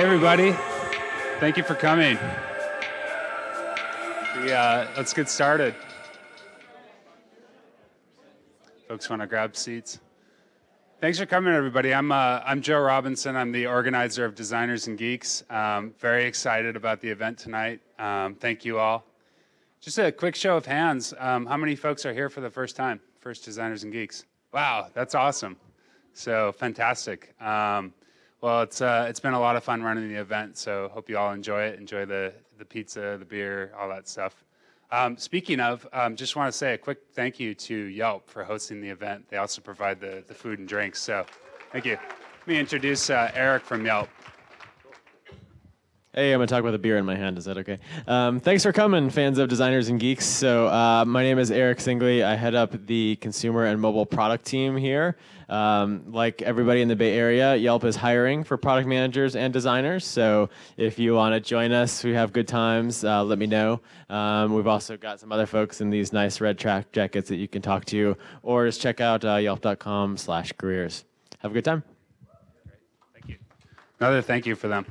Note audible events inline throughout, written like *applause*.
Hey, everybody. Thank you for coming. We, uh, let's get started. Folks want to grab seats? Thanks for coming, everybody. I'm, uh, I'm Joe Robinson. I'm the organizer of Designers and Geeks. Um, very excited about the event tonight. Um, thank you all. Just a quick show of hands. Um, how many folks are here for the first time? First Designers and Geeks. Wow, that's awesome. So fantastic. Um, well, it's uh, it's been a lot of fun running the event, so hope you all enjoy it. Enjoy the the pizza, the beer, all that stuff. Um, speaking of, um, just want to say a quick thank you to Yelp for hosting the event. They also provide the the food and drinks, so thank you. Let me introduce uh, Eric from Yelp. Hey, I'm gonna talk about a beer in my hand. Is that okay? Um, thanks for coming, fans of Designers and Geeks. So, uh, my name is Eric Singley. I head up the consumer and mobile product team here. Um, like everybody in the Bay Area, Yelp is hiring for product managers and designers. So, if you want to join us, we have good times. Uh, let me know. Um, we've also got some other folks in these nice red track jackets that you can talk to, or just check out uh, yelp.com/careers. Have a good time. Thank you. Another thank you for them.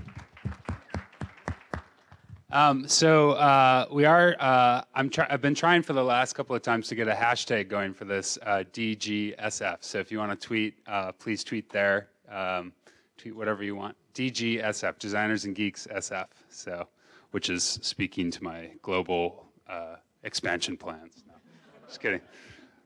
Um, so uh, we are. Uh, I'm. I've been trying for the last couple of times to get a hashtag going for this uh, DGSF. So if you want to tweet, uh, please tweet there. Um, tweet whatever you want. DGSF, Designers and Geeks SF. So, which is speaking to my global uh, expansion plans. No, just kidding.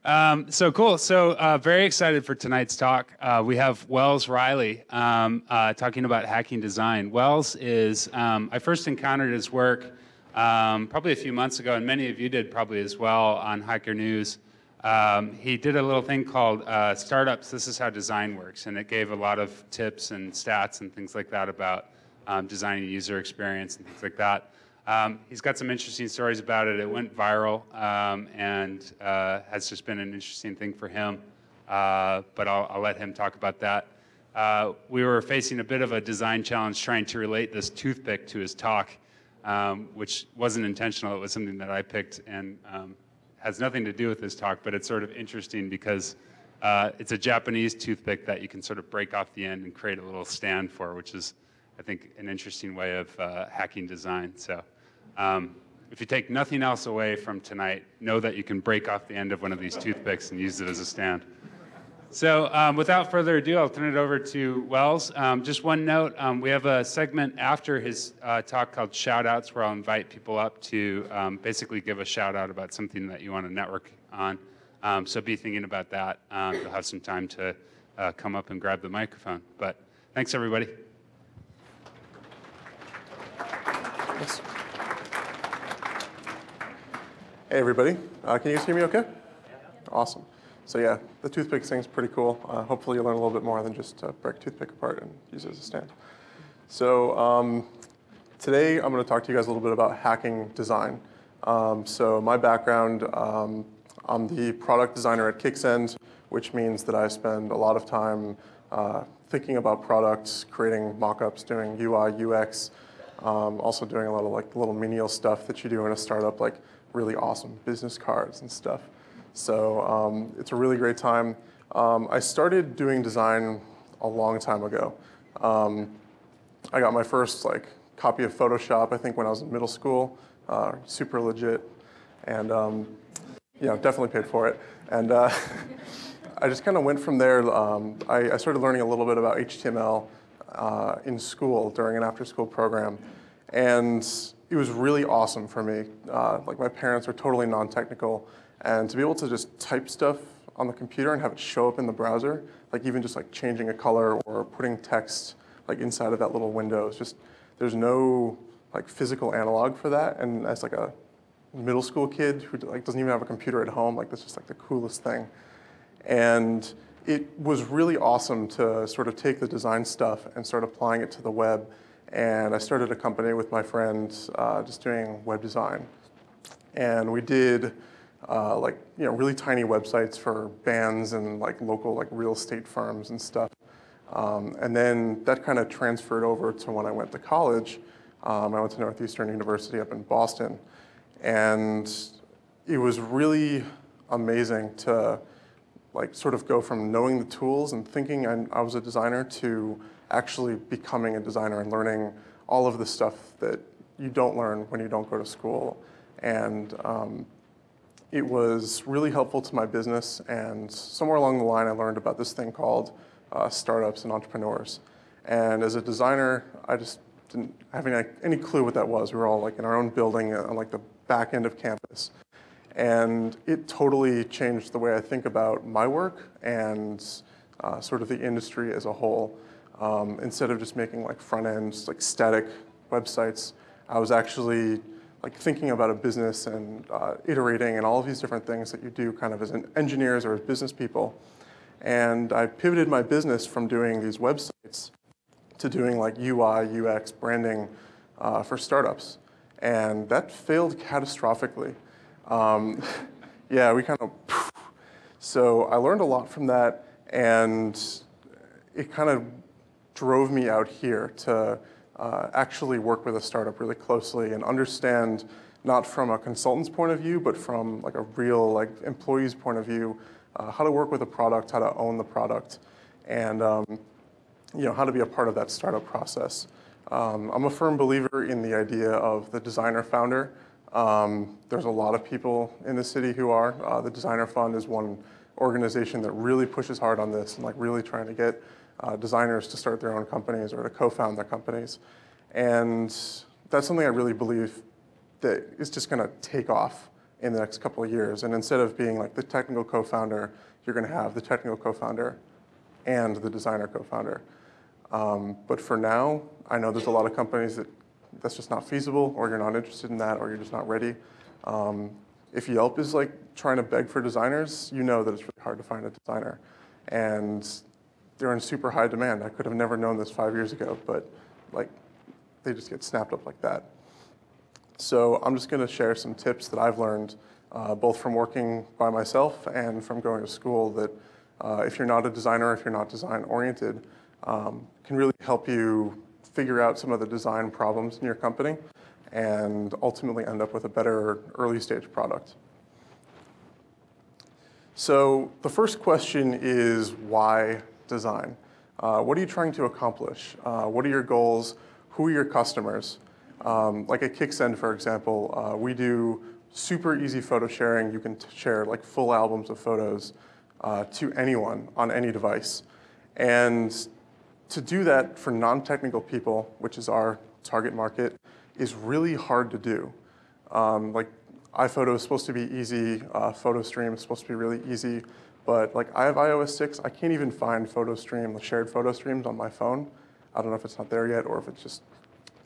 Um, so cool. So uh, very excited for tonight's talk. Uh, we have Wells Riley um, uh, talking about hacking design. Wells is um, I first encountered his work um, probably a few months ago, and many of you did probably as well on Hacker News. Um, he did a little thing called uh, Startups. This is how design works, and it gave a lot of tips and stats and things like that about um, designing user experience and things like that. Um, he's got some interesting stories about it. It went viral um, and uh, has just been an interesting thing for him. Uh, but I'll, I'll, let him talk about that. Uh, we were facing a bit of a design challenge trying to relate this toothpick to his talk, um, which wasn't intentional. It was something that I picked and um, has nothing to do with this talk, but it's sort of interesting because uh, it's a Japanese toothpick that you can sort of break off the end and create a little stand for, which is, I think, an interesting way of uh, hacking design. So. Um, if you take nothing else away from tonight, know that you can break off the end of one of these toothpicks and use it as a stand. So um, without further ado, I'll turn it over to Wells. Um, just one note, um, we have a segment after his uh, talk called Shoutouts where I'll invite people up to um, basically give a shout out about something that you want to network on. Um, so be thinking about that. You'll have some time to uh, come up and grab the microphone. But thanks, everybody. Yes. Hey everybody, uh, can you guys hear me okay? Awesome. So yeah, the toothpick thing's pretty cool. Uh, hopefully you'll learn a little bit more than just uh, break toothpick apart and use it as a stand. So um, today I'm going to talk to you guys a little bit about hacking design. Um, so my background, um, I'm the product designer at Kicksend, which means that I spend a lot of time uh, thinking about products, creating mock-ups, doing UI, UX, um, also doing a lot of like little menial stuff that you do in a startup, like really awesome business cards and stuff. So um, it's a really great time. Um, I started doing design a long time ago. Um, I got my first like copy of Photoshop, I think when I was in middle school, uh, super legit. And um, know, definitely paid for it. And uh, *laughs* I just kind of went from there. Um, I, I, started learning a little bit about HTML uh, in school during an after school program. And it was really awesome for me. Uh, like my parents are totally non-technical, and to be able to just type stuff on the computer and have it show up in the browser, like even just like changing a color or putting text like inside of that little window, it's just there's no like physical analog for that. And as like a middle school kid who like doesn't even have a computer at home, like that's just like the coolest thing. And it was really awesome to sort of take the design stuff and start applying it to the web and I started a company with my friends uh, just doing web design. And we did uh, like you know really tiny websites for bands and like local like real estate firms and stuff. Um, and then that kind of transferred over to when I went to college. Um, I went to Northeastern University up in Boston, and it was really amazing to like sort of go from knowing the tools and thinking I, I was a designer to actually becoming a designer and learning all of the stuff that you don't learn when you don't go to school. And um, it was really helpful to my business. And somewhere along the line, I learned about this thing called uh, startups and entrepreneurs. And as a designer, I just didn't have any, any clue what that was. We were all like in our own building on like the back end of campus. And it totally changed the way I think about my work and uh, sort of the industry as a whole. Um, instead of just making like front ends, like static websites, I was actually like thinking about a business and uh, iterating and all of these different things that you do kind of as an engineers or as business people. And I pivoted my business from doing these websites to doing like UI, UX, branding uh, for startups. And that failed catastrophically. Um, *laughs* yeah, we kind of, so I learned a lot from that and it kind of drove me out here to uh, actually work with a startup really closely and understand not from a consultant's point of view, but from like a real like employee's point of view, uh, how to work with a product, how to own the product, and um, you know how to be a part of that startup process. Um, I'm a firm believer in the idea of the designer founder. Um, there's a lot of people in the city who are. Uh, the Designer Fund is one organization that really pushes hard on this and like really trying to get uh, designers to start their own companies or to co-found their companies. And that's something I really believe that is just going to take off in the next couple of years. And instead of being like the technical co-founder, you're going to have the technical co-founder and the designer co-founder. Um, but for now, I know there's a lot of companies that that's just not feasible, or you're not interested in that, or you're just not ready. Um, if Yelp is like trying to beg for designers, you know that it's really hard to find a designer. And they're in super high demand. I could have never known this five years ago, but like they just get snapped up like that. So I'm just going to share some tips that I've learned, uh, both from working by myself and from going to school, that uh, if you're not a designer, if you're not design oriented, um, can really help you figure out some of the design problems in your company and ultimately end up with a better early stage product. So the first question is why design? Uh, what are you trying to accomplish? Uh, what are your goals? Who are your customers? Um, like at Kicksend, for example, uh, we do super easy photo sharing. You can share like full albums of photos uh, to anyone on any device. And to do that for non-technical people, which is our target market, is really hard to do. Um, like iPhoto is supposed to be easy, uh, PhotoStream is supposed to be really easy, but like I have iOS 6, I can't even find PhotoStream, the shared photo streams on my phone. I don't know if it's not there yet or if it's just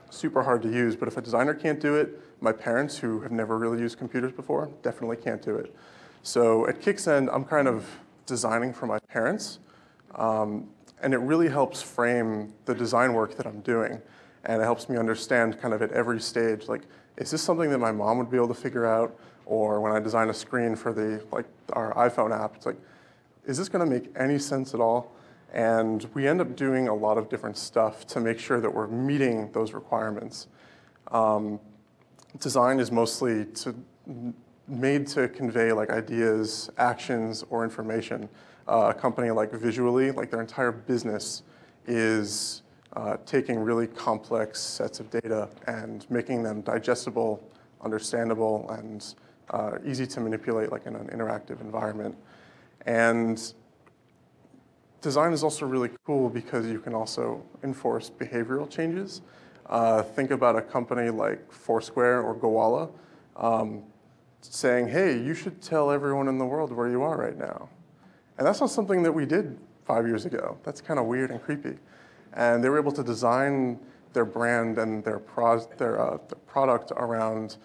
super hard to use, but if a designer can't do it, my parents who have never really used computers before definitely can't do it. So at Kicksend, I'm kind of designing for my parents, um, and it really helps frame the design work that I'm doing. And it helps me understand kind of at every stage, like, is this something that my mom would be able to figure out? Or when I design a screen for the, like, our iPhone app, it's like, is this gonna make any sense at all? And we end up doing a lot of different stuff to make sure that we're meeting those requirements. Um, design is mostly to, made to convey like ideas, actions, or information. Uh, a company like Visually, like their entire business is uh, taking really complex sets of data and making them digestible, understandable, and uh, easy to manipulate like in an interactive environment. And design is also really cool because you can also enforce behavioral changes. Uh, think about a company like Foursquare or Gowalla um, saying, hey, you should tell everyone in the world where you are right now. And that's not something that we did five years ago. That's kind of weird and creepy. And they were able to design their brand and their, pro their, uh, their product around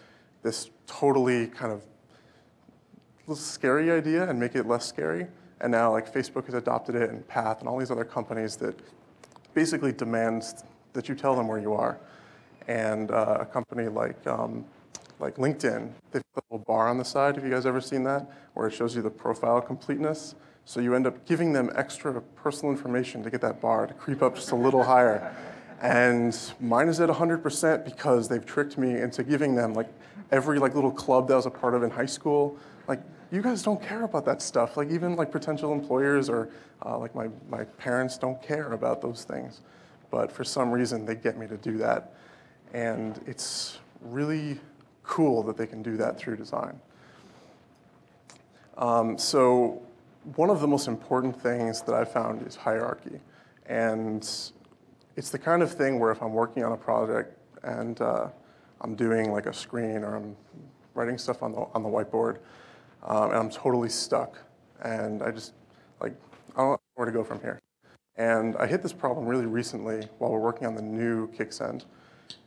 this totally kind of scary idea and make it less scary. And now like Facebook has adopted it and Path and all these other companies that basically demands that you tell them where you are. And uh, a company like, um, like LinkedIn, they've got a little bar on the side. Have you guys ever seen that? Where it shows you the profile completeness. So you end up giving them extra personal information to get that bar to creep up just a little higher. And mine is at 100% because they've tricked me into giving them like every like little club that I was a part of in high school. Like you guys don't care about that stuff. Like even like potential employers or uh, like my, my parents don't care about those things. but for some reason they get me to do that. And it's really cool that they can do that through design. Um, so one of the most important things that I found is hierarchy. And it's the kind of thing where if I'm working on a project and uh, I'm doing like a screen or I'm writing stuff on the, on the whiteboard um, and I'm totally stuck and I just like, I don't know where to go from here. And I hit this problem really recently while we're working on the new Kicksend.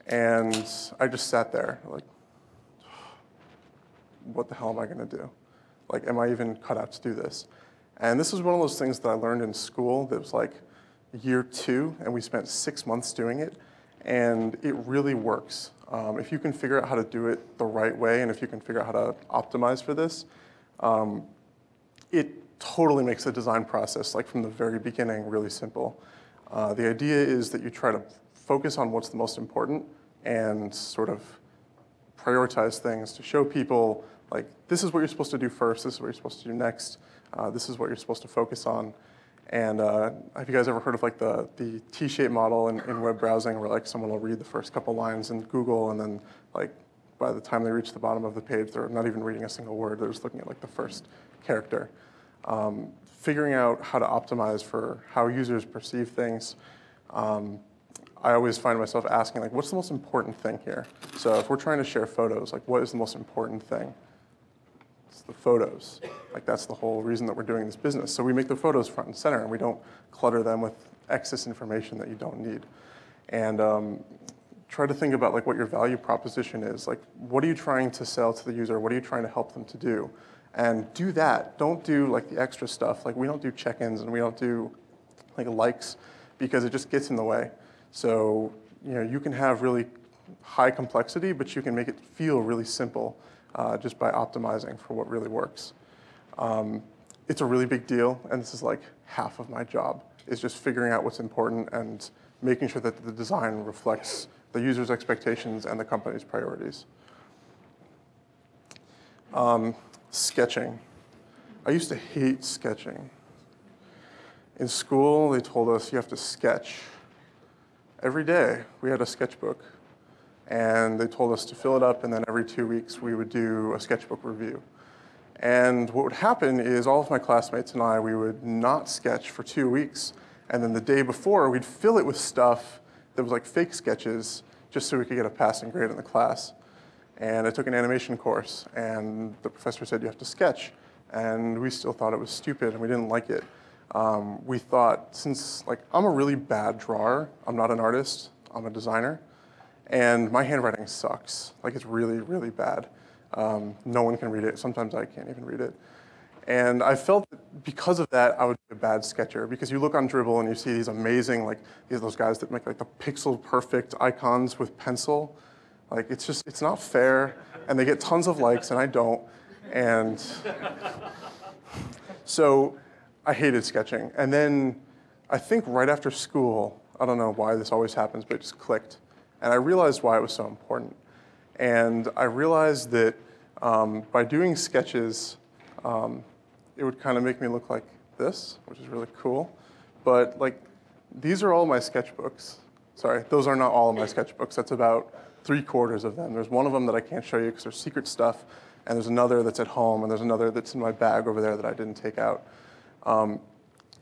And I just sat there like, *sighs* what the hell am I gonna do? Like, am I even cut out to do this? And this is one of those things that I learned in school that was like year two, and we spent six months doing it, and it really works. Um, if you can figure out how to do it the right way, and if you can figure out how to optimize for this, um, it totally makes the design process, like from the very beginning, really simple. Uh, the idea is that you try to focus on what's the most important and sort of prioritize things to show people like this is what you're supposed to do first, this is what you're supposed to do next, uh, this is what you're supposed to focus on. And uh, have you guys ever heard of like the, the T-shaped model in, in web browsing where like someone will read the first couple lines in Google and then like by the time they reach the bottom of the page, they're not even reading a single word, they're just looking at like the first character. Um, figuring out how to optimize for how users perceive things. Um, I always find myself asking like, what's the most important thing here? So if we're trying to share photos, like what is the most important thing? It's the photos. Like that's the whole reason that we're doing this business. So we make the photos front and center and we don't clutter them with excess information that you don't need. And um, try to think about like what your value proposition is. Like what are you trying to sell to the user? What are you trying to help them to do? And do that. Don't do like the extra stuff. Like we don't do check-ins and we don't do like likes because it just gets in the way. So you know you can have really high complexity, but you can make it feel really simple uh, just by optimizing for what really works. Um, it's a really big deal, and this is like half of my job, is just figuring out what's important and making sure that the design reflects the user's expectations and the company's priorities. Um, sketching. I used to hate sketching. In school, they told us you have to sketch. Every day, we had a sketchbook and they told us to fill it up, and then every two weeks we would do a sketchbook review. And what would happen is all of my classmates and I, we would not sketch for two weeks, and then the day before, we'd fill it with stuff that was like fake sketches, just so we could get a passing grade in the class. And I took an animation course, and the professor said you have to sketch, and we still thought it was stupid, and we didn't like it. Um, we thought, since like I'm a really bad drawer, I'm not an artist, I'm a designer, and my handwriting sucks. Like it's really, really bad. Um, no one can read it. Sometimes I can't even read it. And I felt that because of that, I would be a bad sketcher because you look on Dribbble and you see these amazing, like these those guys that make like the pixel perfect icons with pencil. Like it's just, it's not fair. And they get tons of likes and I don't. And *laughs* so I hated sketching. And then I think right after school, I don't know why this always happens, but it just clicked. And I realized why it was so important. And I realized that um, by doing sketches, um, it would kind of make me look like this, which is really cool. But like, these are all my sketchbooks. Sorry, those are not all of my sketchbooks. That's about three quarters of them. There's one of them that I can't show you because there's secret stuff, and there's another that's at home, and there's another that's in my bag over there that I didn't take out. Um,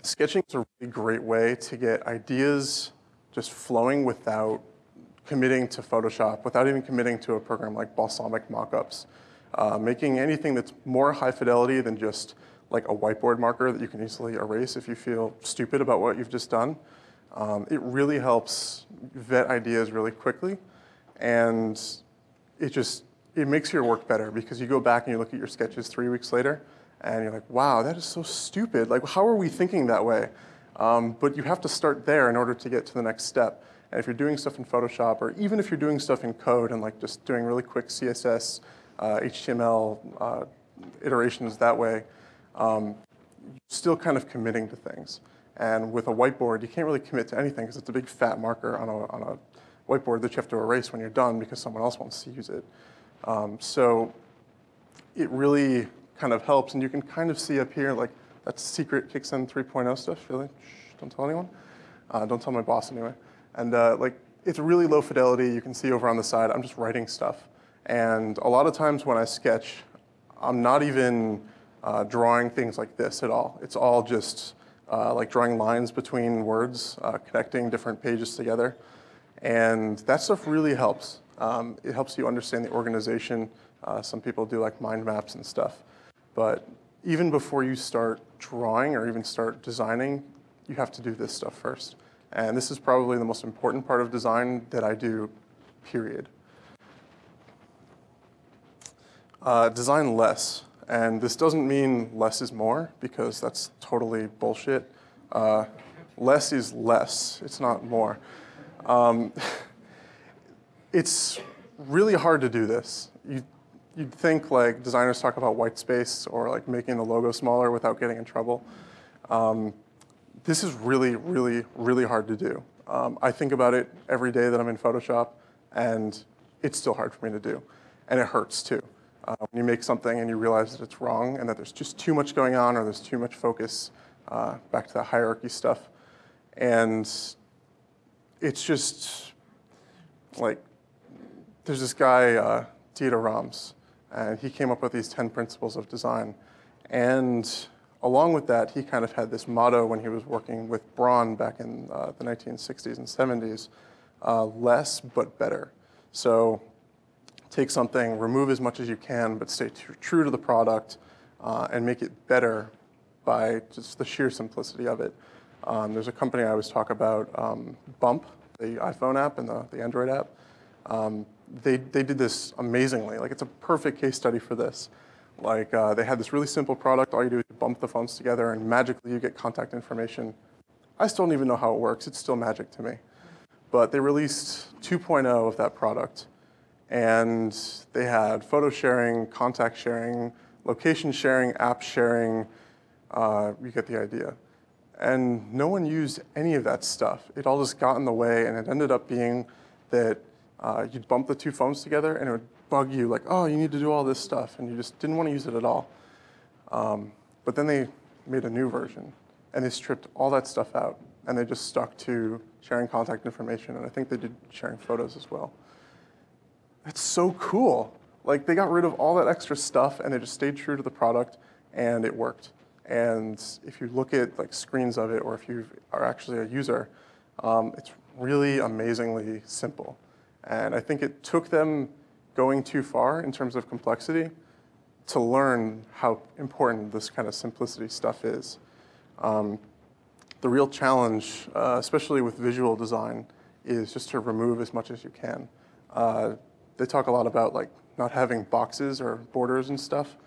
sketching is a really great way to get ideas just flowing without committing to Photoshop, without even committing to a program like Balsamiq Mockups. Uh, making anything that's more high fidelity than just like a whiteboard marker that you can easily erase if you feel stupid about what you've just done. Um, it really helps vet ideas really quickly. And it just, it makes your work better because you go back and you look at your sketches three weeks later and you're like, wow, that is so stupid. Like, how are we thinking that way? Um, but you have to start there in order to get to the next step. And if you're doing stuff in Photoshop, or even if you're doing stuff in code and like just doing really quick CSS, uh, HTML uh, iterations that way, um, still kind of committing to things. And with a whiteboard, you can't really commit to anything because it's a big fat marker on a, on a whiteboard that you have to erase when you're done because someone else wants to use it. Um, so it really kind of helps. And you can kind of see up here, like, that's secret Kicksend 3.0 stuff, really. Shh, don't tell anyone. Uh, don't tell my boss anyway. And uh, like, it's really low fidelity. You can see over on the side, I'm just writing stuff. And a lot of times when I sketch, I'm not even uh, drawing things like this at all. It's all just uh, like drawing lines between words, uh, connecting different pages together. And that stuff really helps. Um, it helps you understand the organization. Uh, some people do like mind maps and stuff. But even before you start drawing or even start designing, you have to do this stuff first. And this is probably the most important part of design that I do, period. Uh, design less. And this doesn't mean less is more, because that's totally bullshit. Uh, less is less, it's not more. Um, *laughs* it's really hard to do this. You, you'd think like designers talk about white space or like making the logo smaller without getting in trouble. Um, this is really, really, really hard to do. Um, I think about it every day that I'm in Photoshop, and it's still hard for me to do. And it hurts too. Uh, when you make something and you realize that it's wrong and that there's just too much going on or there's too much focus, uh, back to the hierarchy stuff. And it's just like, there's this guy, uh, Dieter Rams, and he came up with these 10 principles of design. And along with that, he kind of had this motto when he was working with Braun back in uh, the 1960s and 70s, uh, less but better. So take something, remove as much as you can, but stay true to the product uh, and make it better by just the sheer simplicity of it. Um, there's a company I always talk about, um, Bump, the iPhone app and the, the Android app. Um, they, they did this amazingly. Like, it's a perfect case study for this. Like, uh, they had this really simple product. All you do is bump the phones together, and magically you get contact information. I still don't even know how it works. It's still magic to me. But they released 2.0 of that product, and they had photo sharing, contact sharing, location sharing, app sharing. Uh, you get the idea. And no one used any of that stuff. It all just got in the way, and it ended up being that uh, you'd bump the two phones together and it would bug you like, oh, you need to do all this stuff, and you just didn't want to use it at all. Um, but then they made a new version, and they stripped all that stuff out, and they just stuck to sharing contact information, and I think they did sharing photos as well. That's so cool. Like they got rid of all that extra stuff, and they just stayed true to the product, and it worked. And if you look at like screens of it, or if you are actually a user, um, it's really amazingly simple. And I think it took them going too far in terms of complexity to learn how important this kind of simplicity stuff is. Um, the real challenge, uh, especially with visual design, is just to remove as much as you can. Uh, they talk a lot about like not having boxes or borders and stuff.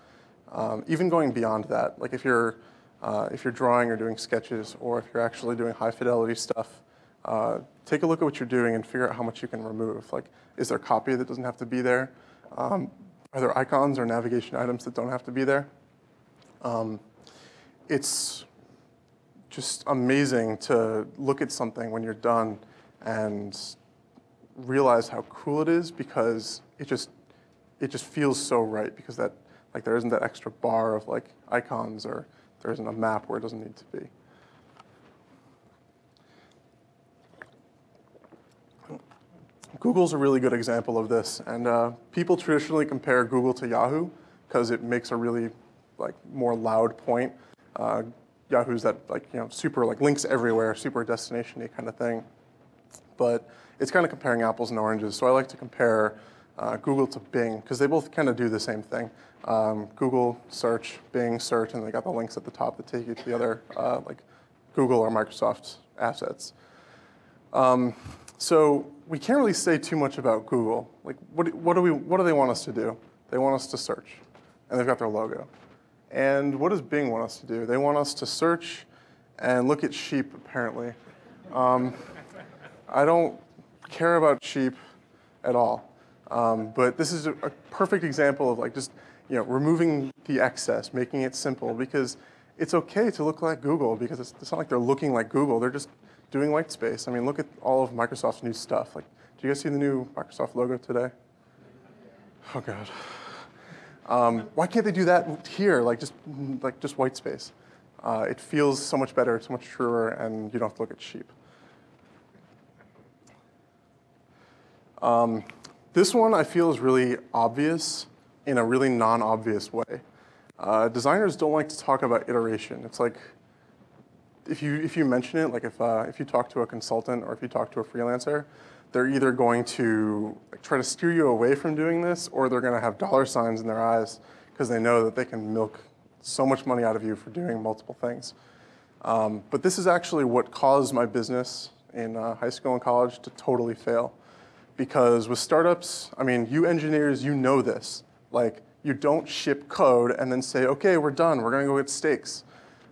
Um, even going beyond that, like if you're uh, if you're drawing or doing sketches, or if you're actually doing high fidelity stuff, uh, take a look at what you're doing and figure out how much you can remove. Like, is there copy that doesn't have to be there? Um, are there icons or navigation items that don't have to be there? Um, it's just amazing to look at something when you're done and realize how cool it is because it just it just feels so right because that like there isn't that extra bar of like icons or there isn't a map where it doesn't need to be. Google's a really good example of this, and uh, people traditionally compare Google to Yahoo because it makes a really like more loud point. Uh, Yahoo's that like you know super like links everywhere, super destination-y kind of thing, but it's kind of comparing apples and oranges. So I like to compare uh, Google to Bing because they both kind of do the same thing. Um, Google search, Bing search, and they got the links at the top that take you to the other uh, like Google or Microsoft assets. Um, so we can't really say too much about Google. Like, what, what, do we, what do they want us to do? They want us to search, and they've got their logo. And what does Bing want us to do? They want us to search and look at sheep, apparently. Um, I don't care about sheep at all. Um, but this is a, a, perfect example of like just you know removing the excess, making it simple because it's okay to look like Google because it's, it's not like they're looking like Google. They're just doing white space. I mean, look at all of Microsoft's new stuff. Like, do you guys see the new Microsoft logo today? Oh God. Um, why can't they do that here? Like just like just white space. Uh, it feels so much better, so much truer, and you don't have to look at sheep. Um, this one I feel is really obvious in a really non-obvious way. Uh, designers don't like to talk about iteration. It's like if you if you mention it, like if uh, if you talk to a consultant or if you talk to a freelancer, they're either going to like, try to steer you away from doing this, or they're going to have dollar signs in their eyes because they know that they can milk so much money out of you for doing multiple things. Um, but this is actually what caused my business in uh, high school and college to totally fail. Because with startups, I mean, you engineers, you know this. Like, you don't ship code and then say, okay, we're done, we're gonna go get steaks.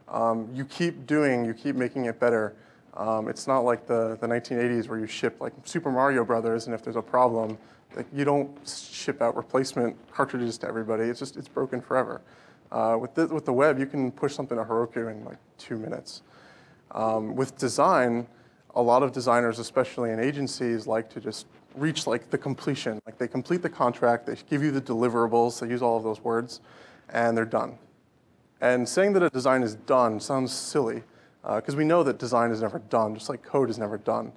Um, you keep doing, you keep making it better. Um, it's not like the, the 1980s where you ship like Super Mario Brothers, and if there's a problem, like you don't ship out replacement cartridges to everybody. It's just it's broken forever. Uh, with the, with the web, you can push something to Heroku in like two minutes. Um, with design, a lot of designers, especially in agencies, like to just reach like the completion. Like they complete the contract, they give you the deliverables, they use all of those words, and they're done. And saying that a design is done sounds silly, because uh, we know that design is never done, just like code is never done.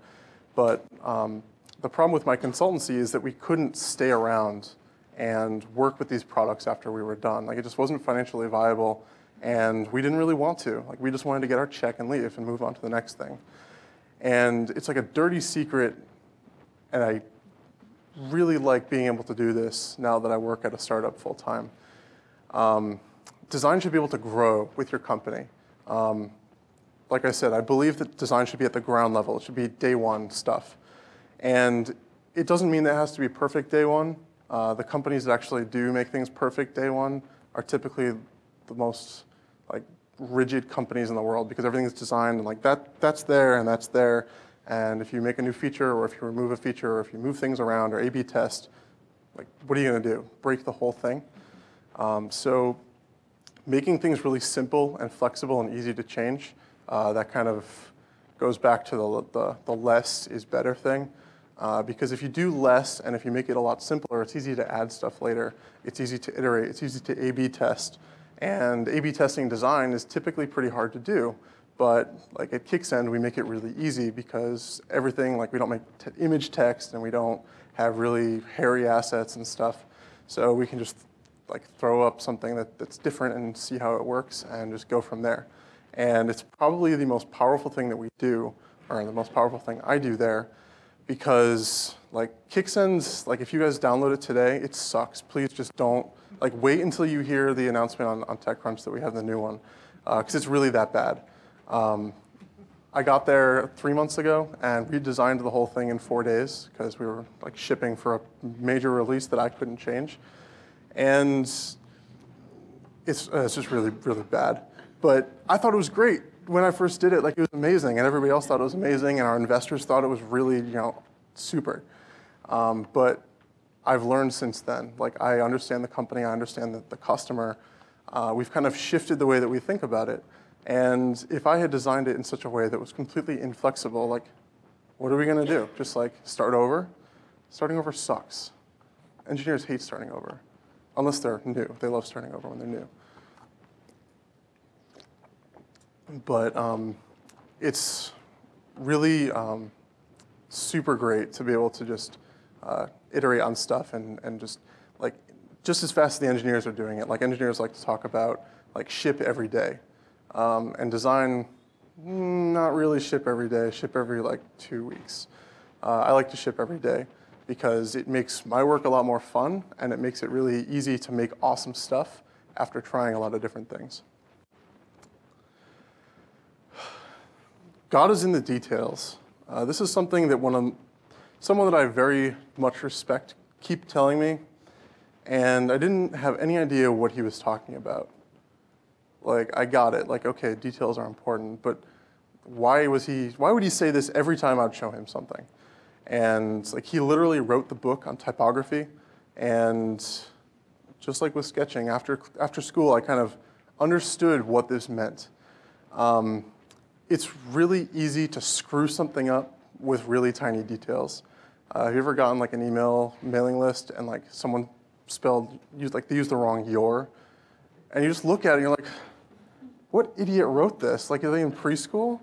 But um, the problem with my consultancy is that we couldn't stay around and work with these products after we were done. Like it just wasn't financially viable, and we didn't really want to. Like we just wanted to get our check and leave and move on to the next thing. And it's like a dirty secret, and I really like being able to do this now that I work at a startup full time. Um, design should be able to grow with your company. Um, like I said, I believe that design should be at the ground level. It should be day one stuff. And it doesn't mean that it has to be perfect day one. Uh, the companies that actually do make things perfect day one are typically the most like rigid companies in the world because everything is designed and like that that's there and that's there. And if you make a new feature or if you remove a feature or if you move things around or A/B test, like what are you going to do? Break the whole thing? Um, so making things really simple and flexible and easy to change, uh, that kind of goes back to the, the, the less is better thing. Uh, because if you do less and if you make it a lot simpler, it's easy to add stuff later. It's easy to iterate. It's easy to A-B test. And A-B testing design is typically pretty hard to do. But like at Kicksend, we make it really easy because everything, like we don't make image text and we don't have really hairy assets and stuff. So we can just like throw up something that, that's different and see how it works and just go from there. And it's probably the most powerful thing that we do, or the most powerful thing I do there, because like Kicksend's, like if you guys download it today, it sucks. Please just don't, like wait until you hear the announcement on, on TechCrunch that we have the new one, because uh, it's really that bad. Um, I got there three months ago and redesigned the whole thing in four days because we were like shipping for a major release that I couldn't change. And it's, uh, it's just really, really bad. But I thought it was great when I first did it. Like it was amazing, and everybody else thought it was amazing, and our investors thought it was really, you know, super. Um, but I've learned since then. Like I understand the company, I understand the, the customer. Uh, we've kind of shifted the way that we think about it. And if I had designed it in such a way that was completely inflexible, like, what are we going to do? Just like start over? Starting over sucks. Engineers hate starting over, unless they're new. They love starting over when they're new. But um, it's really um, super great to be able to just uh, iterate on stuff and, and just like just as fast as the engineers are doing it. Like engineers like to talk about like ship every day. Um, and design, not really ship every day, ship every like two weeks. Uh, I like to ship every day because it makes my work a lot more fun and it makes it really easy to make awesome stuff after trying a lot of different things. God is in the details. Uh, this is something that one of, someone that I very much respect keep telling me, and I didn't have any idea what he was talking about. Like, I got it. Like, okay, details are important, but why was he, why would he say this every time I'd show him something? And like, he literally wrote the book on typography, and just like with sketching, after, after school, I kind of understood what this meant. Um, it's really easy to screw something up with really tiny details. Uh, have you ever gotten like an email mailing list and like someone spelled, used, like they used the wrong your? And you just look at it and you're like, what idiot wrote this? Like, are they in preschool?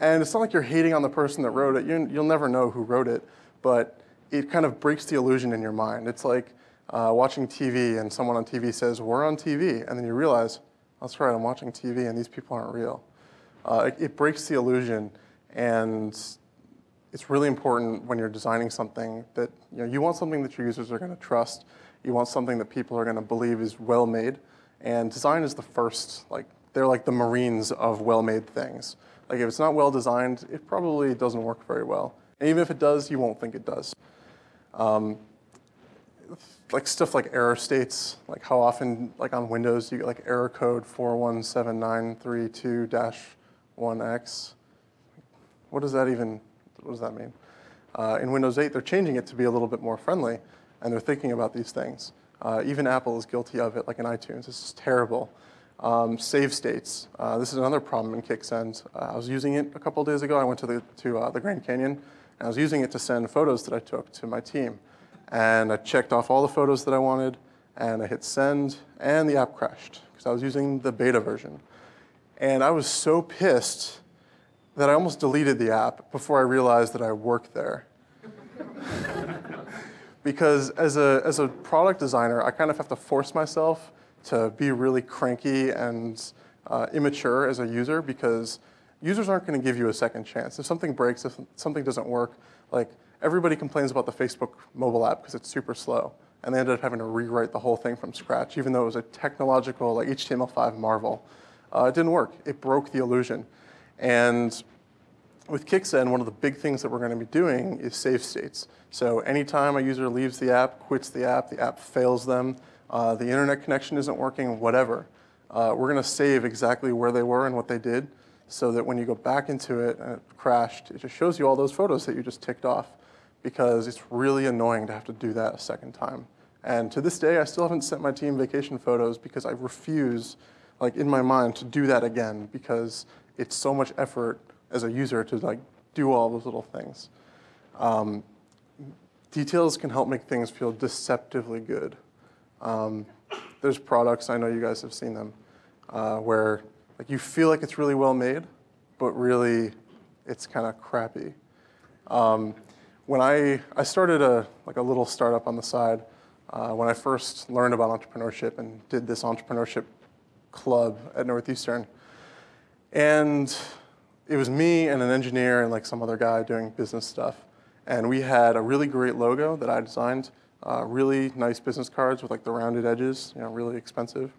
And it's not like you're hating on the person that wrote it. You, you'll never know who wrote it. But it kind of breaks the illusion in your mind. It's like uh, watching TV and someone on TV says, we're on TV, and then you realize, that's right, I'm watching TV and these people aren't real. Uh, it, it breaks the illusion and it's really important when you're designing something that you, know, you want something that your users are going to trust. You want something that people are going to believe is well made. And design is the first, like, they're like the Marines of well made things. Like, if it's not well designed, it probably doesn't work very well. And even if it does, you won't think it does. Um, like stuff like error states, like how often, like on Windows, you get like error code 41732-1x. What does that even what does that mean? Uh, in Windows 8, they're changing it to be a little bit more friendly, and they're thinking about these things. Uh, even Apple is guilty of it, like in iTunes. This is terrible. Um, save states. Uh, this is another problem in Kicksend. Uh, I was using it a couple days ago. I went to the, to uh, the Grand Canyon, and I was using it to send photos that I took to my team. And I checked off all the photos that I wanted, and I hit send, and the app crashed, because I was using the beta version. And I was so pissed that I almost deleted the app before I realized that I worked there. *laughs* because as a, as a product designer, I kind of have to force myself to be really cranky and uh, immature as a user because users aren't going to give you a second chance. If something breaks, if something doesn't work, like everybody complains about the Facebook mobile app because it's super slow. And they ended up having to rewrite the whole thing from scratch, even though it was a technological, like HTML5 marvel. Uh, it didn't work. It broke the illusion. And with Kicksend, one of the big things that we're going to be doing is save states. So anytime a user leaves the app, quits the app, the app fails them, uh, the internet connection isn't working, whatever, uh, we're going to save exactly where they were and what they did so that when you go back into it and it crashed, it just shows you all those photos that you just ticked off because it's really annoying to have to do that a second time. And to this day, I still haven't sent my team vacation photos because I refuse, like in my mind, to do that again because it's so much effort as a user to like do all those little things. Um, details can help make things feel deceptively good. Um, there's products, I know you guys have seen them, uh, where like you feel like it's really well made, but really it's kind of crappy. Um, when I, I started a, like a little startup on the side, uh, when I first learned about entrepreneurship and did this entrepreneurship club at Northeastern. And it was me and an engineer and like some other guy doing business stuff. And we had a really great logo that I designed, uh, really nice business cards with like the rounded edges, you know, really expensive.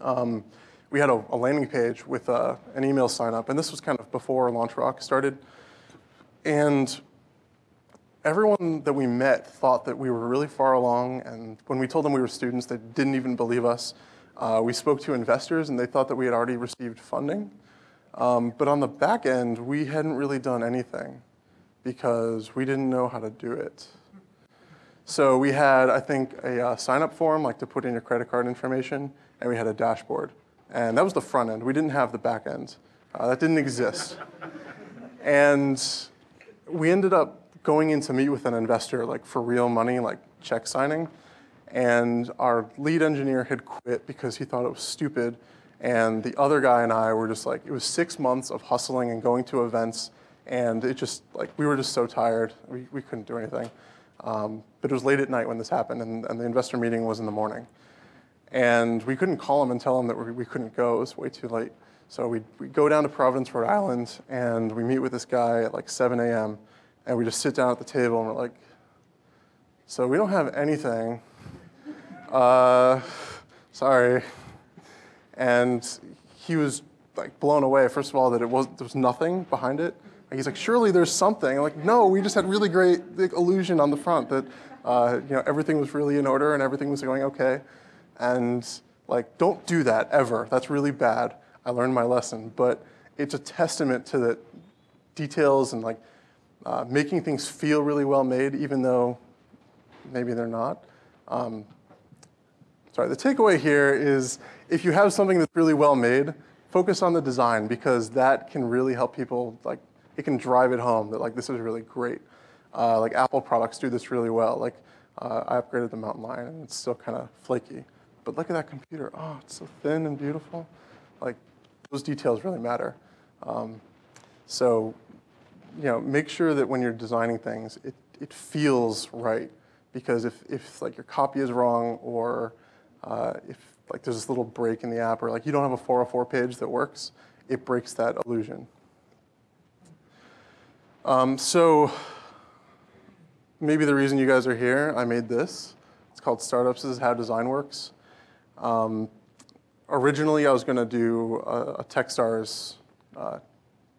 Um, we had a, a, landing page with uh, an email sign up, and this was kind of before LaunchRock started. And everyone that we met thought that we were really far along, and when we told them we were students, they didn't even believe us. Uh, we spoke to investors, and they thought that we had already received funding. Um, but on the back end, we hadn't really done anything because we didn't know how to do it. So we had, I think, a uh, sign-up form, like to put in your credit card information, and we had a dashboard. And that was the front end. We didn't have the back end. Uh, that didn't exist. and we ended up going in to meet with an investor, like for real money, like check signing. And our lead engineer had quit because he thought it was stupid and the other guy and I were just like, it was six months of hustling and going to events. And it just, like, we were just so tired. We, we couldn't do anything. Um, but it was late at night when this happened, and, and the investor meeting was in the morning. And we couldn't call him and tell him that we, we couldn't go. It was way too late. So we, go down to Providence, Rhode Island, and we meet with this guy at like 7 a.m. And we just sit down at the table, and we're like, so we don't have anything. Uh, sorry. And he was like blown away, first of all, that it was, there was nothing behind it. And he's like, surely there's something. I'm like, no, we just had really great illusion on the front that uh, you know, everything was really in order and everything was going okay. And like, don't do that ever. That's really bad. I learned my lesson. But it's a testament to the details and like uh, making things feel really well made, even though maybe they're not. Um, sorry, the takeaway here is if you have something that's really well made, focus on the design because that can really help people, like, it can drive it home that like this is really great. Uh, like Apple products do this really well. Like uh, I upgraded the Mountain Lion and it's still kind of flaky. But look at that computer. Oh, it's so thin and beautiful. Like those details really matter. Um, so, you know, make sure that when you're designing things, it, it feels right. Because if, if like your copy is wrong or uh, if like there's this little break in the app or like you don't have a 404 page that works, it breaks that illusion. Um, so maybe the reason you guys are here, I made this. It's called Startups is How Design Works. Um, originally, I was going to do a, a Techstars, uh,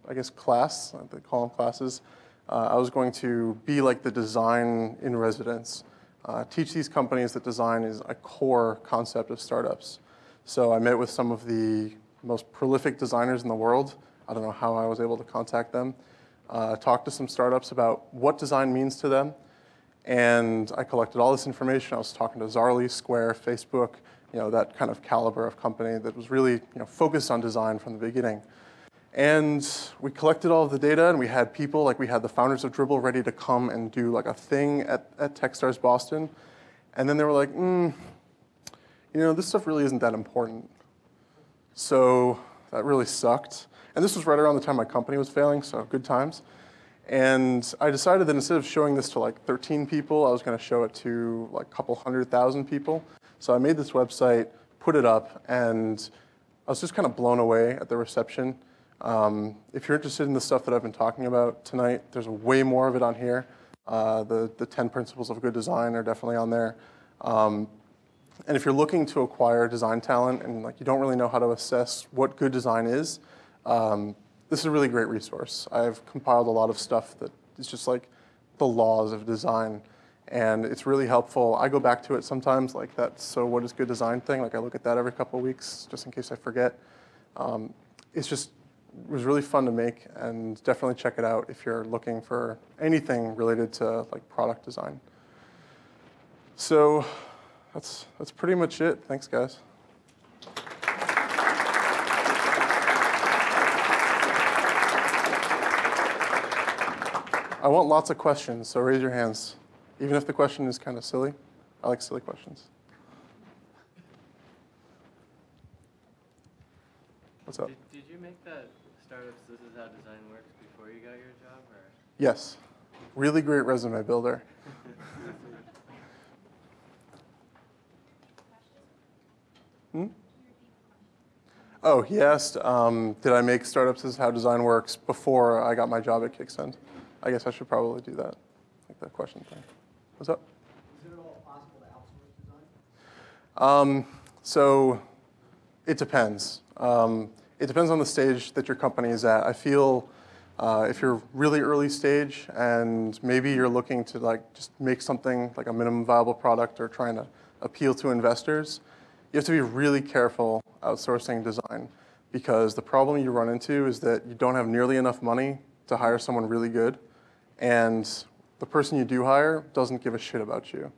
I guess, class. They call them classes. Uh, I was going to be like the design in residence, uh, teach these companies that design is a core concept of startups. So I met with some of the most prolific designers in the world. I don't know how I was able to contact them. Uh, talked to some startups about what design means to them. And I collected all this information. I was talking to Zarly, Square, Facebook, you know, that kind of caliber of company that was really you know, focused on design from the beginning. And we collected all of the data and we had people, like we had the founders of Dribbble ready to come and do like a thing at, at Techstars Boston. And then they were like, mm, you know, this stuff really isn't that important. So that really sucked. And this was right around the time my company was failing, so good times. And I decided that instead of showing this to like 13 people, I was going to show it to like a couple hundred thousand people. So I made this website, put it up, and I was just kind of blown away at the reception. Um, if you're interested in the stuff that I've been talking about tonight, there's way more of it on here. Uh, the, the 10 principles of good design are definitely on there. Um, and if you're looking to acquire design talent and like you don't really know how to assess what good design is, um, this is a really great resource. I've compiled a lot of stuff that is just like the laws of design. And it's really helpful. I go back to it sometimes, like that so what is good design thing. Like I look at that every couple of weeks just in case I forget. Um, it's just was really fun to make and definitely check it out if you're looking for anything related to like product design. So that's, that's pretty much it. Thanks, guys. I want lots of questions, so raise your hands. Even if the question is kind of silly. I like silly questions. What's up? Did, did you make that startups This Is How Design Works before you got your job? Or? Yes. Really great resume builder. *laughs* hmm? Oh, he asked, um, did I make startups This is how design works before I got my job at Kicksend? I guess I should probably do that, like that question thing. What's up? Is it at all possible to outsource design? Um, so it depends. Um, it depends on the stage that your company is at. I feel uh, if you're really early stage and maybe you're looking to like just make something like a minimum viable product or trying to appeal to investors, you have to be really careful outsourcing design because the problem you run into is that you don't have nearly enough money to hire someone really good and the person you do hire doesn't give a shit about you.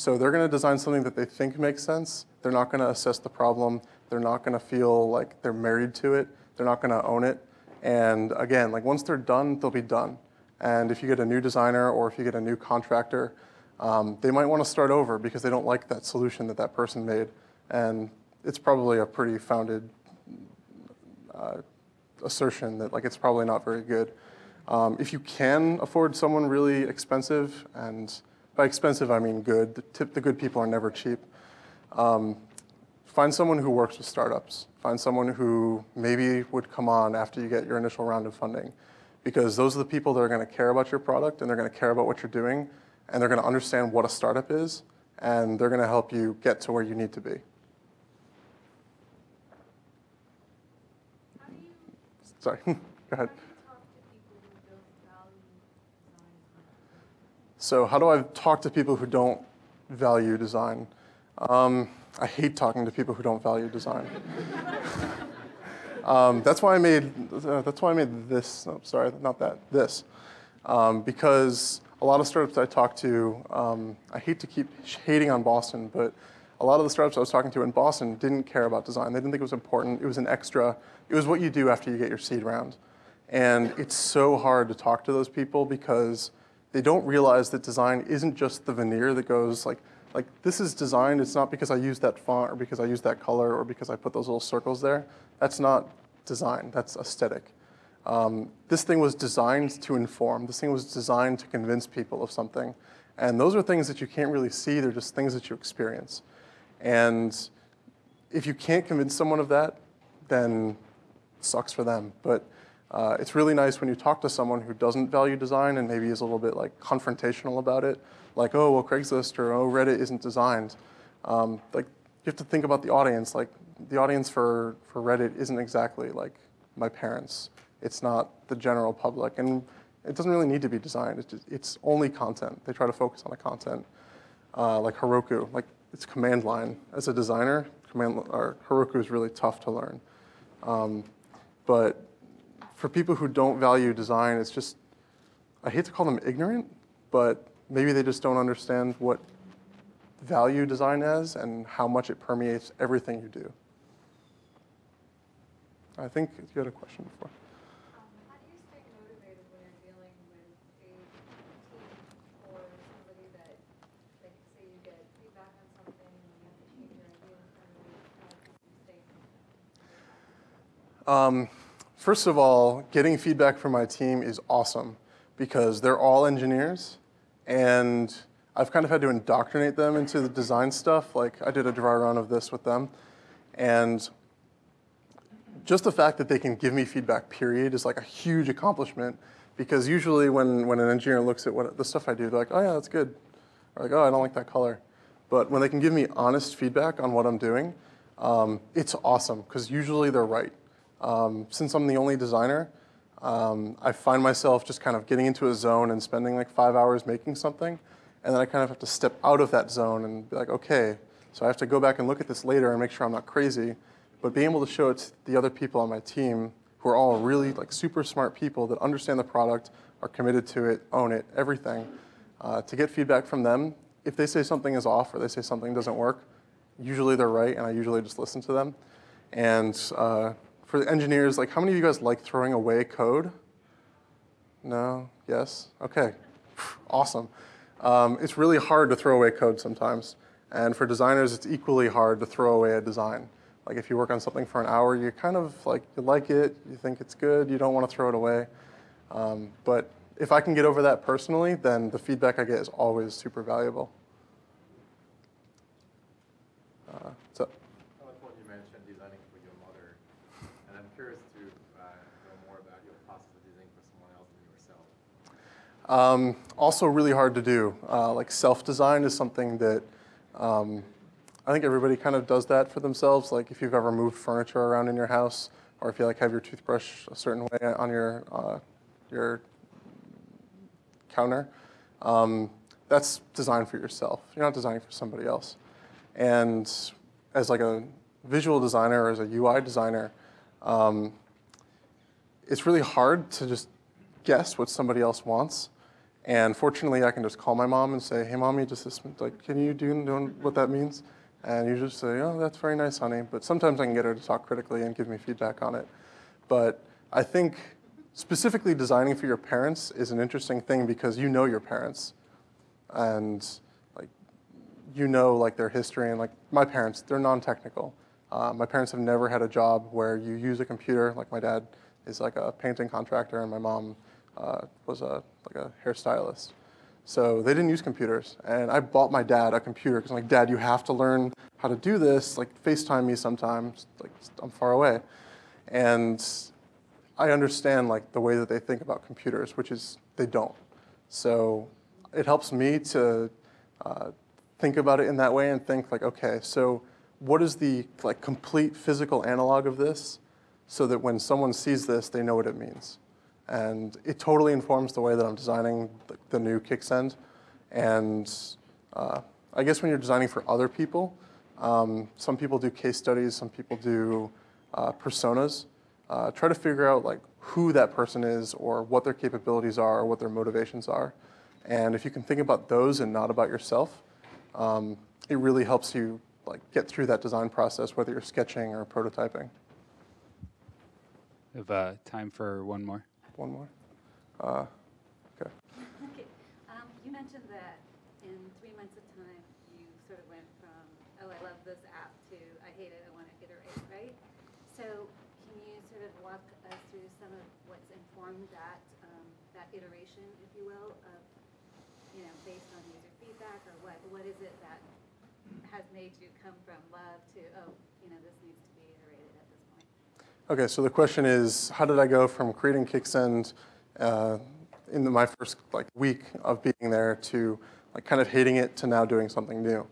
So they're going to design something that they think makes sense. They're not going to assess the problem. They're not going to feel like they're married to it. They're not going to own it. And again, like once they're done, they'll be done. And if you get a new designer or if you get a new contractor, um, they might want to start over because they don't like that solution that that person made. And it's probably a pretty founded uh, assertion that like it's probably not very good. Um, if you can afford someone really expensive, and by expensive I mean good, the, tip, the good people are never cheap, um, find someone who works with startups. Find someone who maybe would come on after you get your initial round of funding. Because those are the people that are going to care about your product and they're going to care about what you're doing and they're going to understand what a startup is and they're going to help you get to where you need to be. Sorry, *laughs* go ahead. So how do I talk to people who don't value design? Um, I hate talking to people who don't value design. *laughs* um, that's why I made uh, that's why I made this. Oh, sorry, not that. This, um, because a lot of startups I talk to, um, I hate to keep hating on Boston, but a lot of the startups I was talking to in Boston didn't care about design. They didn't think it was important. It was an extra. It was what you do after you get your seed round. And it's so hard to talk to those people because they don't realize that design isn't just the veneer that goes like, like this is design. It's not because I use that font or because I use that color or because I put those little circles there. That's not design. That's aesthetic. Um, this thing was designed to inform. This thing was designed to convince people of something. And those are things that you can't really see. They're just things that you experience. And if you can't convince someone of that, then sucks for them. But uh, it's really nice when you talk to someone who doesn't value design and maybe is a little bit like confrontational about it, like, oh, well, Craigslist or oh, Reddit isn't designed. Um, like, you have to think about the audience. Like, the audience for, for Reddit isn't exactly like my parents. It's not the general public, and it doesn't really need to be designed. It's, just, it's only content. They try to focus on the content. Uh, like Heroku, like it's command line. As a designer, command or Heroku is really tough to learn. Um, but for people who don't value design, it's just I hate to call them ignorant, but maybe they just don't understand what value design is and how much it permeates everything you do. I think you had a question before. Um, first of all, getting feedback from my team is awesome because they're all engineers and I've kind of had to indoctrinate them into the design stuff. Like I did a dry run of this with them and just the fact that they can give me feedback period is like a huge accomplishment because usually when, when an engineer looks at what the stuff I do, they're like, oh yeah, that's good. Or like, oh, I don't like that color. But when they can give me honest feedback on what I'm doing, um, it's awesome because usually they're right. Um, since I'm the only designer, um, I find myself just kind of getting into a zone and spending like five hours making something, and then I kind of have to step out of that zone and be like, okay, so I have to go back and look at this later and make sure I'm not crazy. But being able to show it to the other people on my team who are all really like super smart people that understand the product, are committed to it, own it, everything, uh, to get feedback from them, if they say something is off or they say something doesn't work, usually they're right, and I usually just listen to them. And uh, for the engineers, like how many of you guys like throwing away code? No? Yes? Okay. Awesome. Um, it's really hard to throw away code sometimes. And for designers, it's equally hard to throw away a design. Like if you work on something for an hour, you kind of like, you like it, you think it's good, you don't want to throw it away. Um, but if I can get over that personally, then the feedback I get is always super valuable. Uh, so, I like what you mentioned designing for your mother, and I'm curious to uh, know more about your process of designing for someone else than yourself. Um, also really hard to do. Uh, like self-design is something that um, I think everybody kind of does that for themselves. Like if you've ever moved furniture around in your house, or if you like have your toothbrush a certain way on your uh, your counter, um, that's designed for yourself. You're not designing for somebody else. And as like a visual designer or as a UI designer, um, it's really hard to just guess what somebody else wants. And fortunately, I can just call my mom and say, "Hey, mommy, just this, like, can you do, do what that means?" And you just say, "Oh, that's very nice, honey." But sometimes I can get her to talk critically and give me feedback on it. But I think specifically designing for your parents is an interesting thing because you know your parents, and like you know like their history and like my parents, they're non-technical. Uh, my parents have never had a job where you use a computer. Like my dad is like a painting contractor, and my mom uh, was a like a hairstylist. So they didn't use computers, and I bought my dad a computer because I'm like, Dad, you have to learn how to do this. Like FaceTime me sometimes. Like I'm far away, and I understand like the way that they think about computers, which is they don't. So it helps me to uh, think about it in that way and think like, okay, so what is the like complete physical analog of this, so that when someone sees this, they know what it means. And it totally informs the way that I'm designing the, the new Kicksend. And uh, I guess when you're designing for other people, um, some people do case studies, some people do uh, personas. Uh, try to figure out like who that person is or what their capabilities are or what their motivations are. And if you can think about those and not about yourself, um, it really helps you like get through that design process, whether you're sketching or prototyping. We have uh, time for one more. One more. Uh, okay. Okay, um, you mentioned that in three months of time, you sort of went from, oh, I love this app to, I hate it, I want to iterate, right? So can you sort of walk us through some of what's informed that, um, that iteration, if you will, of, you know, based on user feedback or what? What is it that has made you come from love to, oh, you know, this needs to be iterated at this point? Okay, so the question is, how did I go from creating Kicksend uh, in the, my first like week of being there to like kind of hating it to now doing something new?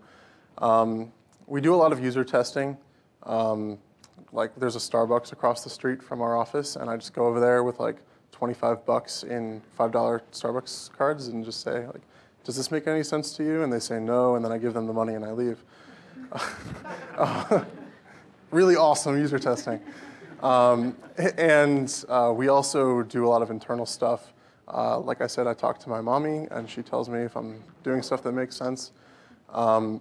Um, we do a lot of user testing. Um, like there's a Starbucks across the street from our office, and I just go over there with like 25 bucks in $5 Starbucks cards and just say like, does this make any sense to you? And they say no, and then I give them the money and I leave. *laughs* *laughs* really awesome user testing. Um, and uh, we also do a lot of internal stuff. Uh, like I said, I talk to my mommy, and she tells me if I'm doing stuff that makes sense. Um,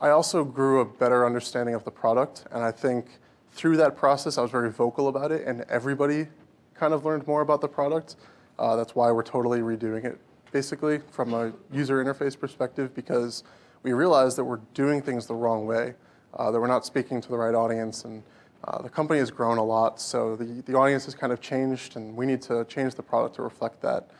I also grew a better understanding of the product, and I think through that process, I was very vocal about it, and everybody kind of learned more about the product. Uh, that's why we're totally redoing it, basically, from a user interface perspective, because we realized that we're doing things the wrong way, uh, that we're not speaking to the right audience, and uh, the company has grown a lot, so the, the audience has kind of changed, and we need to change the product to reflect that.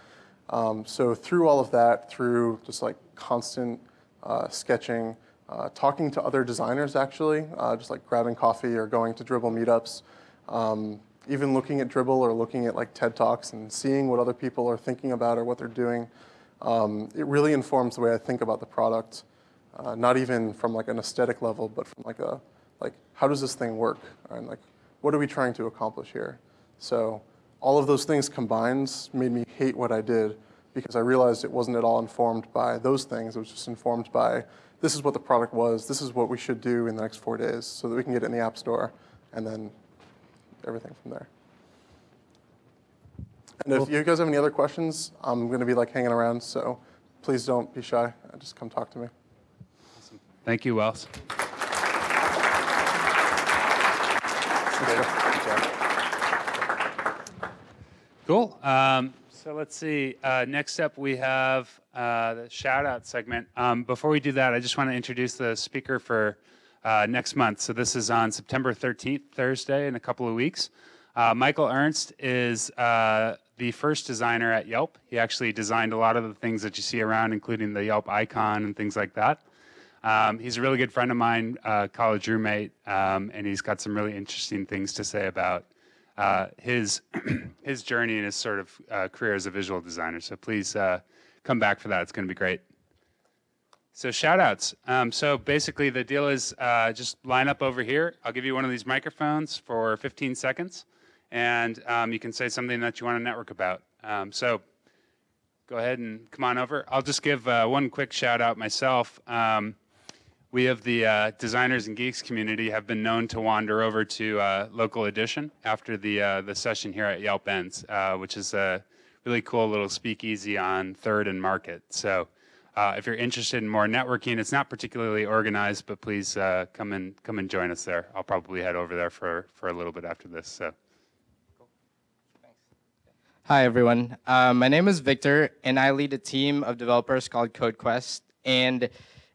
Um, so through all of that, through just like constant uh, sketching, uh, talking to other designers actually, uh, just like grabbing coffee or going to Dribbble meetups, um, even looking at Dribbble or looking at like TED Talks and seeing what other people are thinking about or what they're doing, um, it really informs the way I think about the product. Uh, not even from like an aesthetic level, but from like a like how does this thing work? And like what are we trying to accomplish here? So all of those things combined made me hate what i did because i realized it wasn't at all informed by those things. It was just informed by this is what the product was this is what we should do in the next four days so that we can get it in the app store and then everything from there. And if you guys have any other questions i'm going to be like hanging around so please don't be shy. Just come talk to me. Awesome. Thank you, Wells. Cool. Um, so let's see. Uh, next up, we have uh, the shout out segment. Um, before we do that, I just want to introduce the speaker for uh, next month. So this is on September 13th, Thursday, in a couple of weeks. Uh, Michael Ernst is uh, the first designer at Yelp. He actually designed a lot of the things that you see around, including the Yelp icon and things like that. Um, he's a really good friend of mine, uh, college roommate, um, and he's got some really interesting things to say about uh, his *clears throat* his journey and his sort of uh, career as a visual designer. So please uh, come back for that. It's going to be great. So shout outs. Um, so basically the deal is uh, just line up over here. I'll give you one of these microphones for 15 seconds and um, you can say something that you want to network about. Um, so go ahead and come on over. I'll just give uh, one quick shout out myself. Um, we of the uh, designers and geeks community have been known to wander over to uh, local edition after the uh, the session here at Yelp ends, uh, which is a really cool little speakeasy on Third and Market. So. Uh, if you're interested in more networking, it's not particularly organized, but please uh, come and come and join us there. I'll probably head over there for for a little bit after this. So. Hi, everyone. My name is Victor, and I lead a team of developers called CodeQuest. And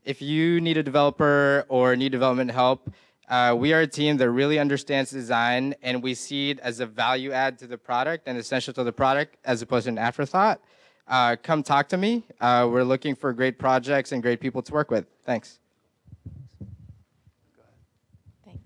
if you need a developer or need development help, uh, we are a team that really understands design, and we see it as a value add to the product and essential to the product as opposed to an afterthought. Uh, come talk to me. Uh, we're looking for great projects and great people to work with. Thanks. Thanks.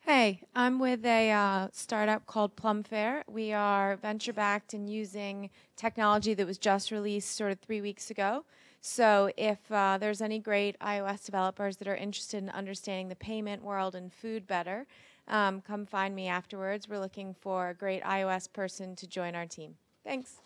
Hey, I'm with a uh, startup called Plumfair. We are venture backed and using technology that was just released sort of three weeks ago. So if uh, there's any great iOS developers that are interested in understanding the payment world and food better, um, come find me afterwards. We're looking for a great iOS person to join our team. Thanks.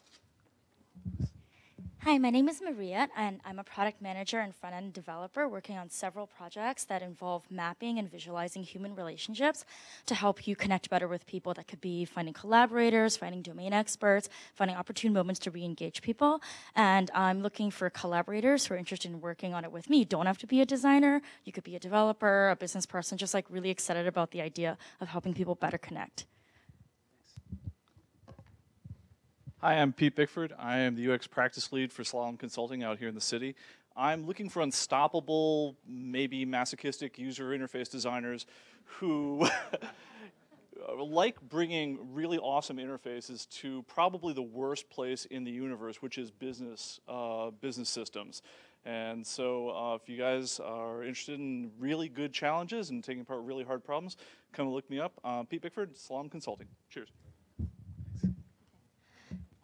Hi, my name is Maria, and I'm a product manager and front end developer working on several projects that involve mapping and visualizing human relationships to help you connect better with people. That could be finding collaborators, finding domain experts, finding opportune moments to re engage people. And I'm looking for collaborators who are interested in working on it with me. You don't have to be a designer, you could be a developer, a business person, just like really excited about the idea of helping people better connect. Hi, I'm Pete Bickford. I am the UX practice lead for Slalom Consulting out here in the city. I'm looking for unstoppable, maybe masochistic user interface designers who *laughs* like bringing really awesome interfaces to probably the worst place in the universe, which is business uh, business systems. And so, uh, if you guys are interested in really good challenges and taking apart really hard problems, come look me up. Uh, Pete Bickford, Slalom Consulting. Cheers.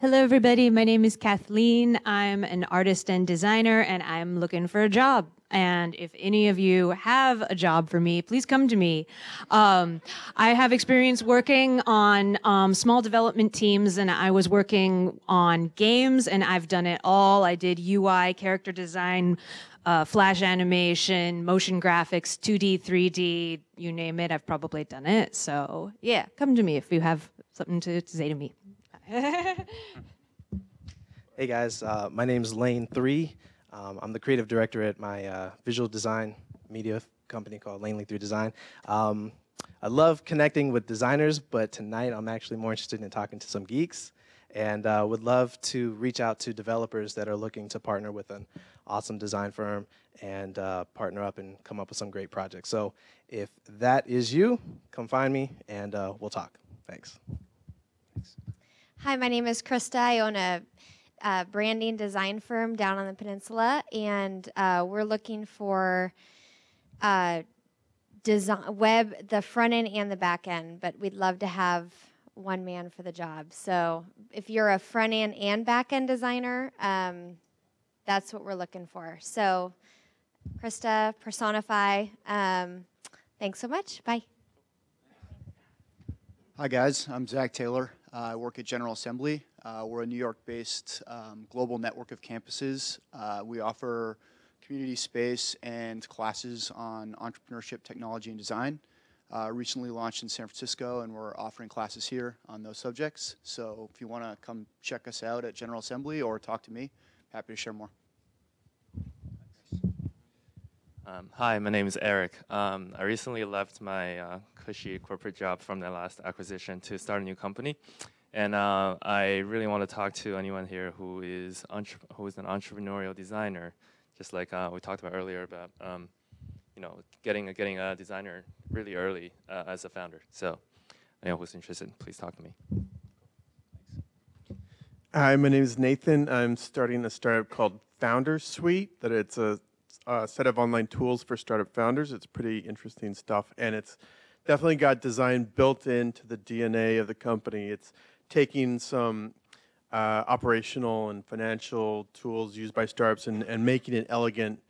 Hello, everybody. My name is Kathleen. I'm an artist and designer, and I'm looking for a job. And if any of you have a job for me, please come to me. Um, I have experience working on um, small development teams, and I was working on games, and I've done it all. I did UI, character design, uh, flash animation, motion graphics, 2D, 3D, you name it, I've probably done it. So, yeah, come to me if you have something to, to say to me. Hey guys, uh, my name is Lane Three. Um, I'm the creative director at my uh, visual design media company called Lanely Three Design. Um, I love connecting with designers, but tonight I'm actually more interested in talking to some geeks, and uh, would love to reach out to developers that are looking to partner with an awesome design firm and uh, partner up and come up with some great projects. So if that is you, come find me and uh, we'll talk. Thanks. Hi, my name is Krista. I own a, branding design firm down on the peninsula, and uh, we're looking for uh, design web, the front end and the back end. But we'd love to have one man for the job. So if you're a front end and back end designer, um, that's what we're looking for. So, Krista, personify. Um, thanks so much. Bye. Hi guys, I'm Zach Taylor. Uh, I work at General Assembly. Uh, we're a New York-based um, global network of campuses. Uh, we offer community space and classes on entrepreneurship, technology, and design. Uh, recently launched in San Francisco, and we're offering classes here on those subjects. So if you want to come check us out at General Assembly or talk to me, happy to share more. Um, hi, my name is Eric. Um, I recently left my uh, cushy corporate job from the last acquisition to start a new company. And uh, I really want to talk to anyone here who is, who is an entrepreneurial designer, just like uh, we talked about earlier about um, you know, getting, a, getting a designer really early uh, as a founder. So anyone who's interested, please talk to me. Hi, my name is Nathan. I'm starting a startup called Founder Suite. That it's a, a, set of online tools for startup founders. It's pretty interesting stuff, and it's definitely got design built into the DNA of the company. It's taking some uh, operational and financial tools used by startups and, and making it elegant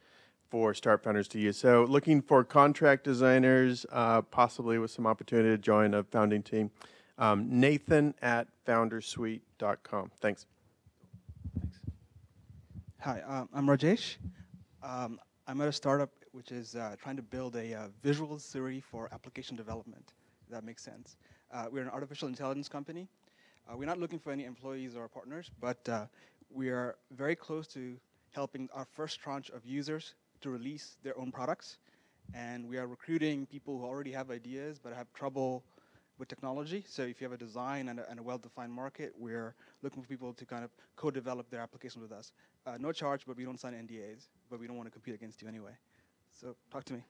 for startup founders to use. So looking for contract designers, uh, possibly with some opportunity to join a founding team. Um, Nathan at foundersuite.com. Thanks. Hi, um, I'm Rajesh. Um, I'm at a startup which is uh, trying to build a uh, visual Siri for application development. That makes sense. Uh, we're an artificial intelligence company. Uh, we're not looking for any employees or partners, but uh, we are very close to helping our first tranche of users to release their own products. And we are recruiting people who already have ideas but have trouble with technology. So if you have a design and a, and a well-defined market, we're looking for people to kind of co-develop their application with us. Uh, no charge, but we don't sign NDAs, but we don't want to compete against you anyway. So talk to me.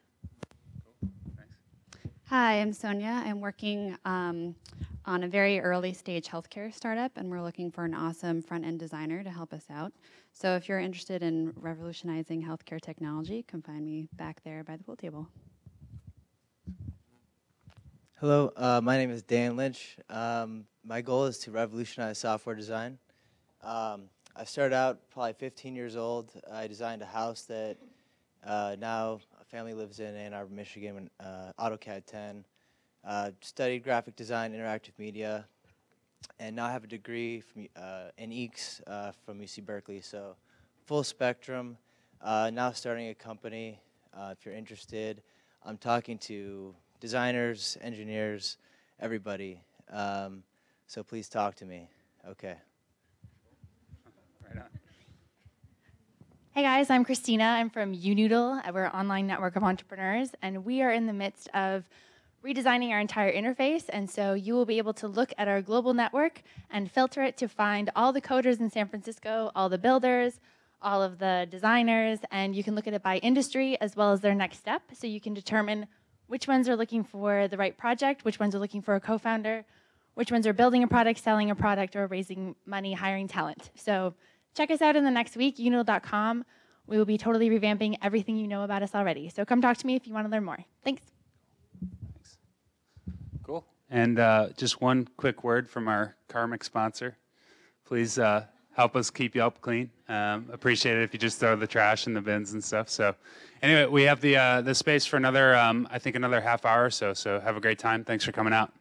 Hi, I'm Sonia. I'm working um, on a very early stage healthcare startup, and we're looking for an awesome front end designer to help us out. So if you're interested in revolutionizing healthcare technology, come find me back there by the pool table. Hello, uh, my name is Dan Lynch. Um, my goal is to revolutionize software design. Um, I started out probably 15 years old. I designed a house that uh, now a family lives in Ann Arbor, Michigan, uh, AutoCAD 10. Uh, studied graphic design, interactive media, and now I have a degree from, uh, in EECS uh, from UC Berkeley. So full spectrum. Uh, now starting a company. If you're interested, I'm talking to designers, engineers, everybody. Um, so please talk to me. Okay. Right on. Hey guys, I'm Christina. I'm from Unoodle. We're an online network of entrepreneurs, and we are in the midst of redesigning our entire interface. And so you will be able to look at our global network and filter it to find all the coders in San Francisco, all the builders, all of the designers, and you can look at it by industry as well as their next step. So you can determine which ones are looking for the right project, which ones are looking for a co-founder, which ones are building a product, selling a product, or raising money, hiring talent. So check us out in the next week, unoodle.com. We will be totally revamping everything you know about us already. So come talk to me if you want to learn more. Thanks. Thanks. Cool. And uh, just one quick word from our karmic sponsor. Please uh, help us keep Yelp clean. Um, appreciate it if you just throw the trash in the bins and stuff. So, anyway, we have the uh, the space for another, um, I think, another half hour or so. So have a great time. Thanks for coming out.